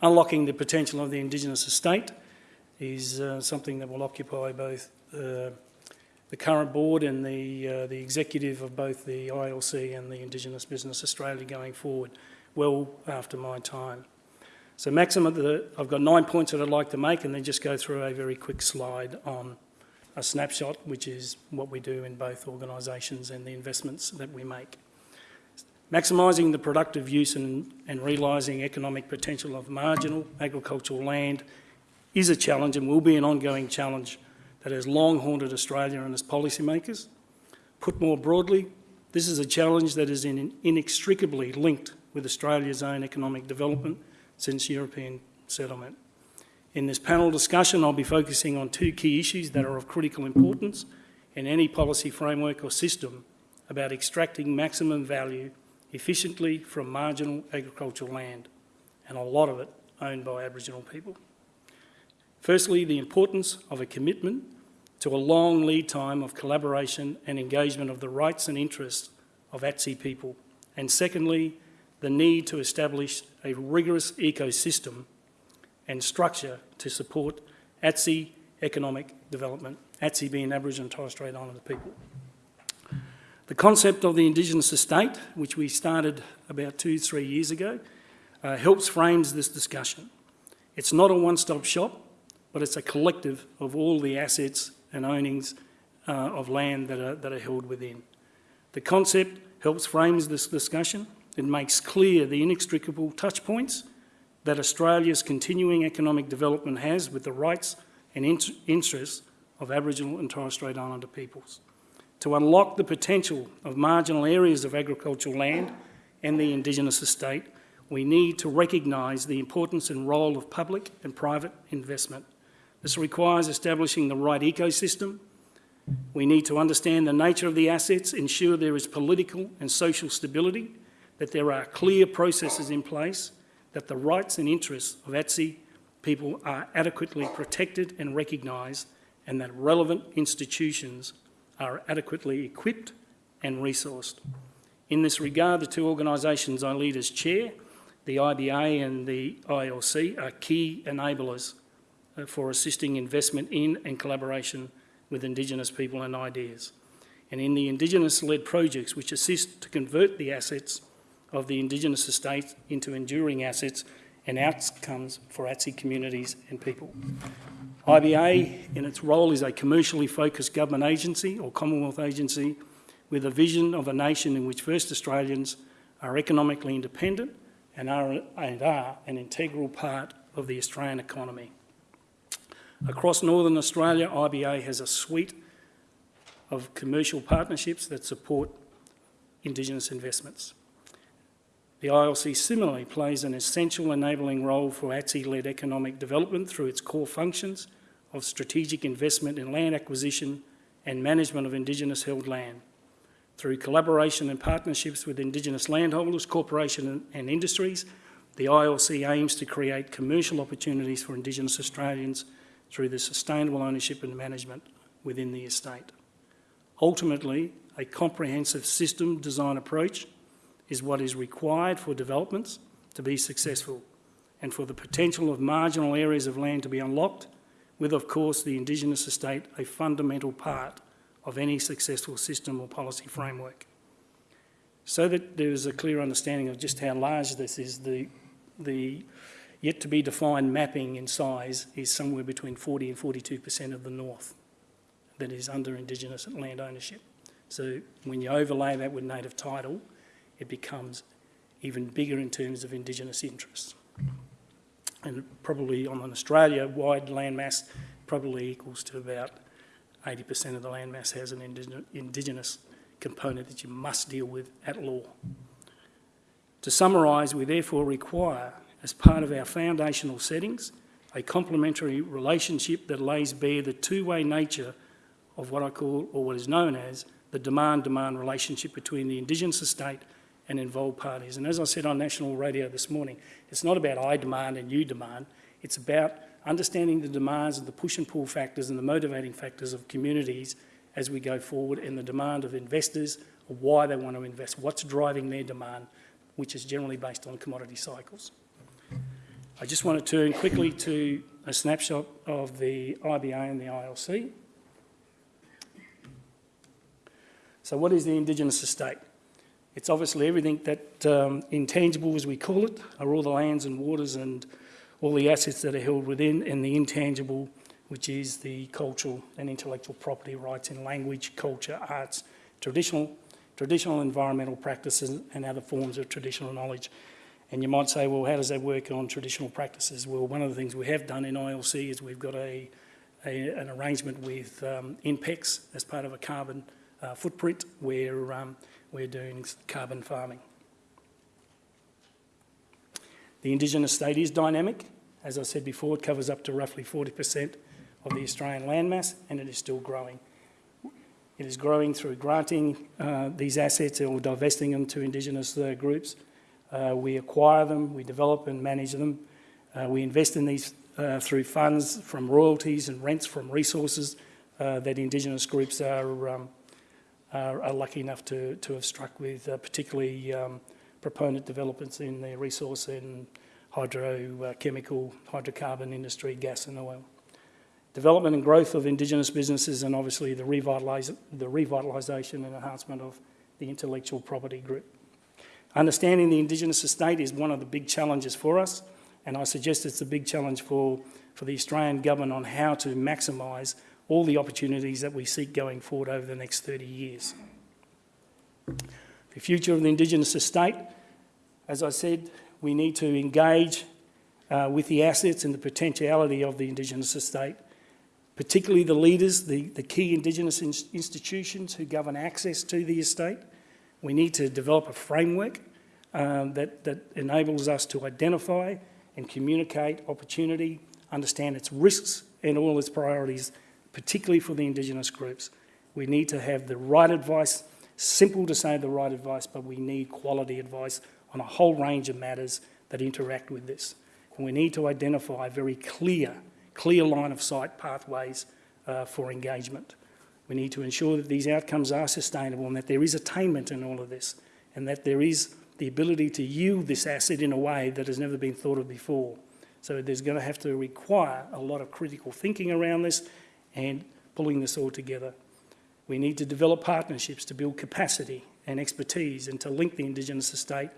Unlocking the potential of the Indigenous estate is uh, something that will occupy both uh, the current board and the, uh, the executive of both the ILC and the Indigenous Business Australia going forward, well after my time. So maximum, the, I've got nine points that I'd like to make and then just go through a very quick slide on a snapshot, which is what we do in both organisations and the investments that we make. Maximising the productive use and, and realising economic potential of marginal agricultural land is a challenge and will be an ongoing challenge that has long haunted Australia and its policymakers. Put more broadly, this is a challenge that is in, inextricably linked with Australia's own economic development since European settlement. In this panel discussion, I'll be focusing on two key issues that are of critical importance in any policy framework or system about extracting maximum value efficiently from marginal agricultural land, and a lot of it owned by Aboriginal people. Firstly, the importance of a commitment to a long lead time of collaboration and engagement of the rights and interests of ATSI people. And secondly, the need to establish a rigorous ecosystem and structure to support ATSI economic development, ATSI being Aboriginal and Torres Strait Islander people. The concept of the Indigenous estate, which we started about two, three years ago, uh, helps frames this discussion. It's not a one-stop shop, but it's a collective of all the assets and ownings uh, of land that are, that are held within. The concept helps frames this discussion. It makes clear the inextricable touch points that Australia's continuing economic development has with the rights and interests of Aboriginal and Torres Strait Islander peoples. To unlock the potential of marginal areas of agricultural land and the Indigenous estate, we need to recognise the importance and role of public and private investment this requires establishing the right ecosystem. We need to understand the nature of the assets, ensure there is political and social stability, that there are clear processes in place, that the rights and interests of ATSI people are adequately protected and recognised, and that relevant institutions are adequately equipped and resourced. In this regard, the two organisations I lead as chair, the IBA and the ILC, are key enablers uh, for assisting investment in and collaboration with Indigenous people and ideas. And in the Indigenous-led projects which assist to convert the assets of the Indigenous estate into enduring assets and outcomes for ATSI communities and people. IBA, in its role, is a commercially focused government agency or Commonwealth agency with a vision of a nation in which First Australians are economically independent and are, and are an integral part of the Australian economy. Across Northern Australia, IBA has a suite of commercial partnerships that support Indigenous investments. The ILC similarly plays an essential enabling role for ATSI-led economic development through its core functions of strategic investment in land acquisition and management of Indigenous held land. Through collaboration and partnerships with Indigenous landholders, corporations and industries, the ILC aims to create commercial opportunities for Indigenous Australians through the sustainable ownership and management within the estate. Ultimately, a comprehensive system design approach is what is required for developments to be successful and for the potential of marginal areas of land to be unlocked, with, of course, the Indigenous estate a fundamental part of any successful system or policy framework. So that there is a clear understanding of just how large this is, the, the yet to be defined mapping in size is somewhere between 40 and 42% of the north that is under Indigenous land ownership. So when you overlay that with native title, it becomes even bigger in terms of Indigenous interests. And probably on an Australia-wide landmass probably equals to about 80% of the landmass has an Indigenous component that you must deal with at law. To summarise, we therefore require as part of our foundational settings, a complementary relationship that lays bare the two-way nature of what I call, or what is known as, the demand-demand relationship between the Indigenous estate and involved parties. And as I said on national radio this morning, it's not about I demand and you demand, it's about understanding the demands and the push and pull factors and the motivating factors of communities as we go forward and the demand of investors, why they want to invest, what's driving their demand, which is generally based on commodity cycles. I just want to turn quickly to a snapshot of the IBA and the ILC. So what is the Indigenous estate? It's obviously everything that um, intangible, as we call it, are all the lands and waters and all the assets that are held within, and the intangible, which is the cultural and intellectual property rights in language, culture, arts, traditional, traditional environmental practices and other forms of traditional knowledge. And you might say, well, how does that work on traditional practices? Well, one of the things we have done in ILC is we've got a, a an arrangement with um, INPEX as part of a carbon uh, footprint where um, we're doing carbon farming. The Indigenous state is dynamic. As I said before, it covers up to roughly 40% of the Australian landmass and it is still growing. It is growing through granting uh, these assets or divesting them to Indigenous uh, groups. Uh, we acquire them, we develop and manage them. Uh, we invest in these uh, through funds from royalties and rents from resources uh, that Indigenous groups are, um, are, are, lucky enough to, to have struck with, particularly um, proponent developments in the resource and hydrochemical, hydrocarbon industry, gas and oil development and growth of Indigenous businesses and obviously the, revitalise, the revitalisation and enhancement of the intellectual property group. Understanding the Indigenous estate is one of the big challenges for us and I suggest it's a big challenge for, for the Australian government on how to maximise all the opportunities that we seek going forward over the next 30 years. The future of the Indigenous estate, as I said, we need to engage uh, with the assets and the potentiality of the Indigenous estate particularly the leaders, the, the key Indigenous in institutions who govern access to the estate. We need to develop a framework um, that, that enables us to identify and communicate opportunity, understand its risks and all its priorities, particularly for the Indigenous groups. We need to have the right advice, simple to say the right advice, but we need quality advice on a whole range of matters that interact with this. And we need to identify very clear clear line of sight pathways uh, for engagement. We need to ensure that these outcomes are sustainable and that there is attainment in all of this and that there is the ability to yield this asset in a way that has never been thought of before. So there's going to have to require a lot of critical thinking around this and pulling this all together. We need to develop partnerships to build capacity and expertise and to link the Indigenous estate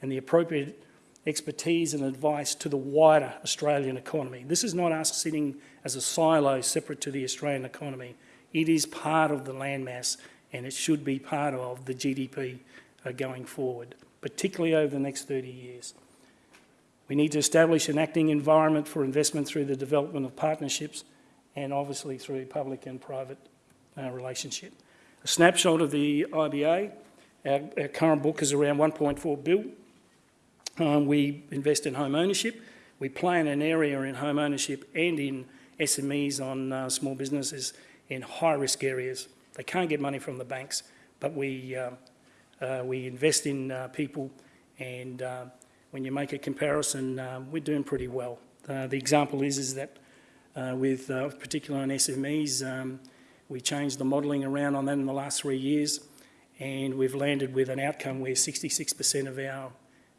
and the appropriate expertise and advice to the wider Australian economy. This is not us sitting as a silo separate to the Australian economy. It is part of the landmass and it should be part of the GDP uh, going forward, particularly over the next 30 years. We need to establish an acting environment for investment through the development of partnerships and obviously through public and private uh, relationship. A snapshot of the IBA, our, our current book is around 1.4 bill, um, we invest in home ownership. We play in an area in home ownership and in SMEs on uh, small businesses in high risk areas. They can't get money from the banks, but we, uh, uh, we invest in uh, people and uh, when you make a comparison, um, we're doing pretty well. Uh, the example is, is that with particularly on SMEs, um, we changed the modelling around on that in the last three years and we've landed with an outcome where 66% of our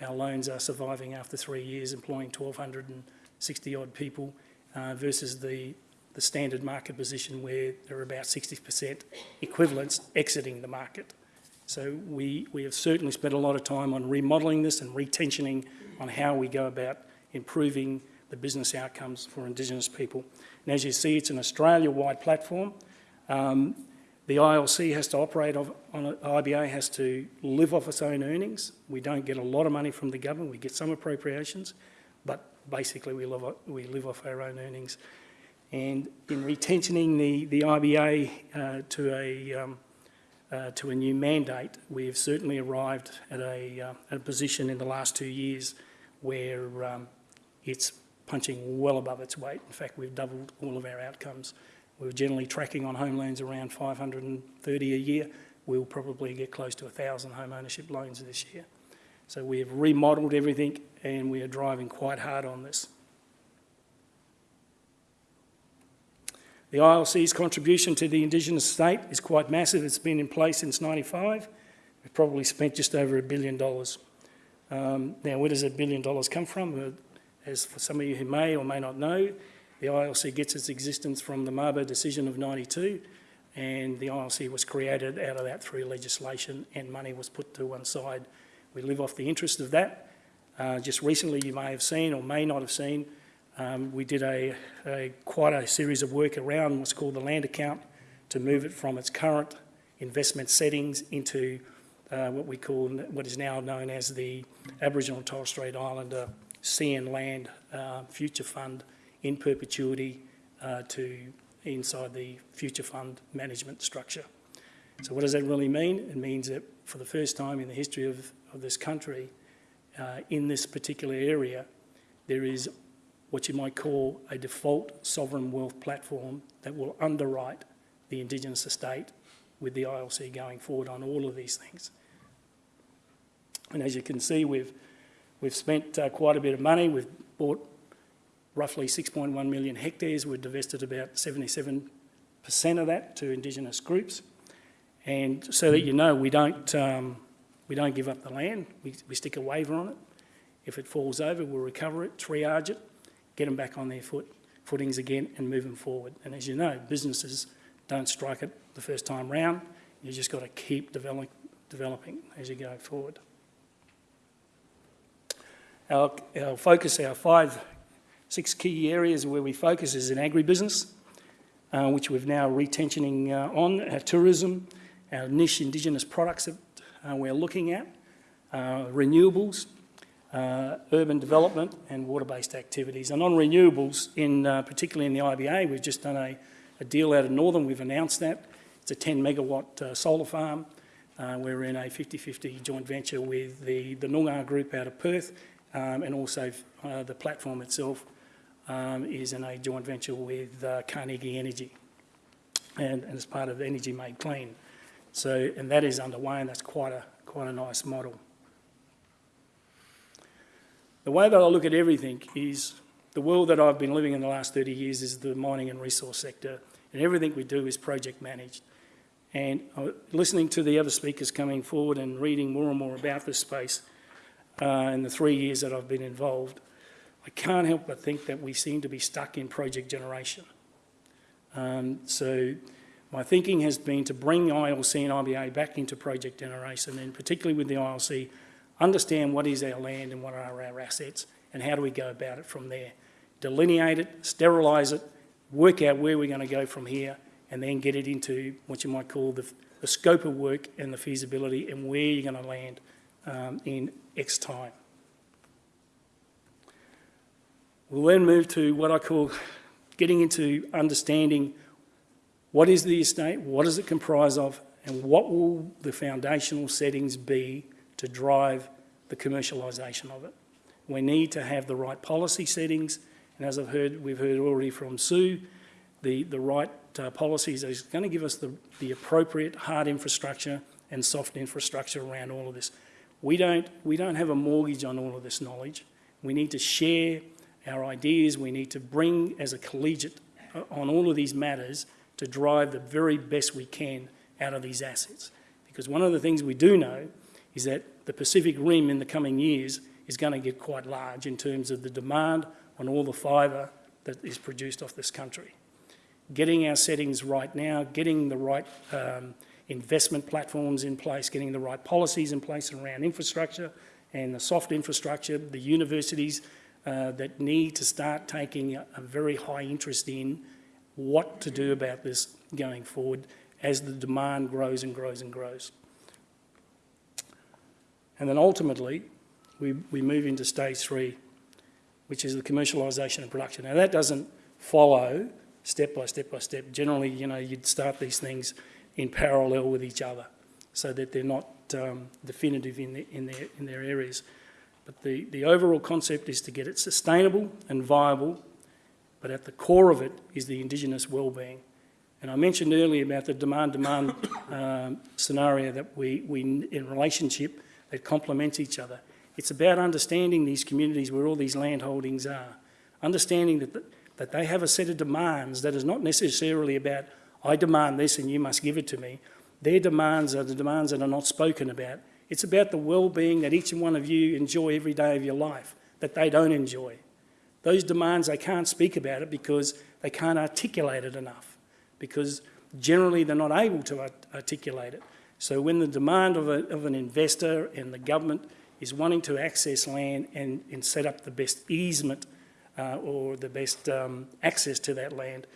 our loans are surviving after three years, employing 1,260 odd people uh, versus the, the standard market position where there are about 60% equivalents exiting the market. So we, we have certainly spent a lot of time on remodelling this and retensioning on how we go about improving the business outcomes for Indigenous people. And as you see, it's an Australia-wide platform. Um, the ILC has to operate on IBA has to live off its own earnings. We don't get a lot of money from the government, we get some appropriations, but basically we live, we live off our own earnings. And in retentioning the, the IBA uh, to, a, um, uh, to a new mandate, we have certainly arrived at a, uh, a position in the last two years where um, it's punching well above its weight. In fact, we've doubled all of our outcomes. We were generally tracking on home loans around 530 a year. We'll probably get close to 1,000 home ownership loans this year. So we have remodelled everything and we are driving quite hard on this. The ILC's contribution to the Indigenous state is quite massive. It's been in place since 95. We've probably spent just over a billion dollars. Um, now, where does a billion dollars come from? As for some of you who may or may not know, the ILC gets its existence from the Mabo decision of 92 and the ILC was created out of that through legislation and money was put to one side. We live off the interest of that. Uh, just recently you may have seen or may not have seen, um, we did a, a, quite a series of work around what's called the land account to move it from its current investment settings into uh, what we call, what is now known as the Aboriginal and Torres Strait Islander Sea and Land uh, Future Fund in perpetuity uh, to inside the future fund management structure. So what does that really mean? It means that for the first time in the history of, of this country, uh, in this particular area, there is what you might call a default sovereign wealth platform that will underwrite the Indigenous estate with the ILC going forward on all of these things. And as you can see, we've, we've spent uh, quite a bit of money. We've bought roughly 6.1 million hectares. We've divested about 77% of that to Indigenous groups. And so that you know, we don't, um, we don't give up the land. We, we stick a waiver on it. If it falls over, we'll recover it, triage it, get them back on their foot, footings again and move them forward. And as you know, businesses don't strike it the first time round. You've just got to keep develop, developing as you go forward. Our, our focus, our five, six key areas where we focus is in agribusiness, uh, which we've now retentioning uh, on, our tourism, our niche Indigenous products that uh, we're looking at, uh, renewables, uh, urban development and water-based activities. And on renewables, in uh, particularly in the IBA, we've just done a, a, deal out of Northam, we've announced that. It's a 10 megawatt solar farm. We're in a 50-50 joint venture with the, the Noongar group out of Perth um, and also uh, the platform itself um, is in a joint venture with uh, Carnegie Energy and, and as part of Energy Made Clean. So, and that is underway and that's quite a, quite a nice model. The way that I look at everything is the world that I've been living in the last 30 years is the mining and resource sector, and everything we do is project managed. And uh, listening to the other speakers coming forward and reading more and more about this space uh, in the three years that I've been involved, I can't help but think that we seem to be stuck in project generation. Um, so my thinking has been to bring ILC and IBA back into project generation, and particularly with the ILC, understand what is our land and what are our assets and how do we go about it from there. Delineate it, sterilise it, work out where we're going to go from here and then get it into what you might call the, the scope of work and the feasibility and where you're going to land um, in X time. We'll then move to what I call getting into understanding what is the estate, what does it comprise of, and what will the foundational settings be to drive the commercialisation of it. We need to have the right policy settings, and as I've heard, we've heard already from Sue, the, the right uh, policies is going to give us the, the appropriate hard infrastructure and soft infrastructure around all of this. We don't, we don't have a mortgage on all of this knowledge. We need to share our ideas. We need to bring as a collegiate uh, on all of these matters to drive the very best we can out of these assets. Because one of the things we do know is that the Pacific Rim in the coming years is going to get quite large in terms of the demand on all the fibre that is produced off this country. Getting our settings right now, getting the right um, investment platforms in place, getting the right policies in place around infrastructure and the soft infrastructure, the universities uh, that need to start taking a, a very high interest in what to do about this going forward as the demand grows and grows and grows. And then ultimately, we, we move into stage three, which is the commercialisation and production. Now that doesn't follow step by step by step. Generally, you know, you'd start these things in parallel with each other so that they're not um, definitive in, the, in, their, in their areas. But the, the overall concept is to get it sustainable and viable, but at the core of it is the Indigenous wellbeing. And I mentioned earlier about the demand-demand um, scenario that we, we, in relationship, that complement each other. It's about understanding these communities where all these land holdings are, understanding that, the, that they have a set of demands that is not necessarily about, I demand this and you must give it to me. Their demands are the demands that are not spoken about. It's about the well-being that each and one of you enjoy every day of your life, that they don't enjoy. Those demands, they can't speak about it because they can't articulate it enough, because generally they're not able to art- articulate it. So when the demand of, a, of an investor and the government is wanting to access land and, and set up the best easement uh, or the best um, access to that land,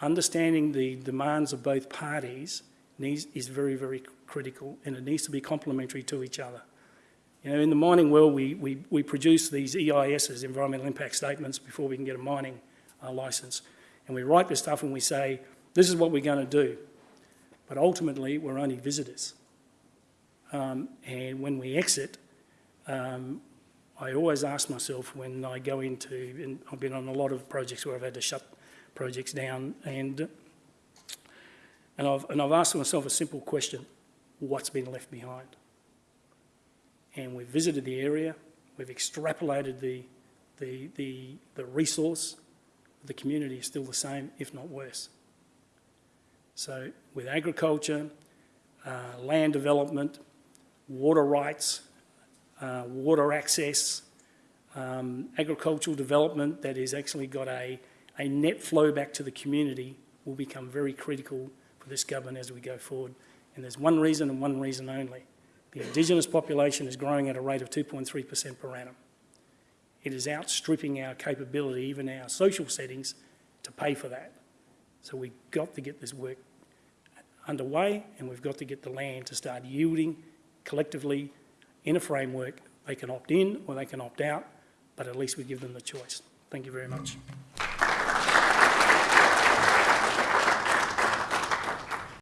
understanding the demands of both parties needs, is very, very critical and it needs to be complementary to each other. You know, in the mining world, we, we, we produce these EISs, environmental impact statements, before we can get a mining uh, licence. And we write this stuff and we say, this is what we're going to do. But ultimately, we're only visitors. Um, and when we exit, um, I always ask myself when I go into, and I've been on a lot of projects where I've had to shut projects down, and, and, I've, and I've asked myself a simple question, what's been left behind? And we've visited the area, we've extrapolated the, the, the, the resource, the community is still the same, if not worse. So with agriculture, uh, land development, water rights, uh, water access, um, agricultural development that has actually got a, a net flow back to the community will become very critical for this government as we go forward. And there's one reason and one reason only. The Indigenous population is growing at a rate of 2.3% per annum. It is outstripping our capability, even our social settings, to pay for that. So we've got to get this work underway and we've got to get the land to start yielding collectively in a framework. They can opt in or they can opt out, but at least we give them the choice. Thank you very much.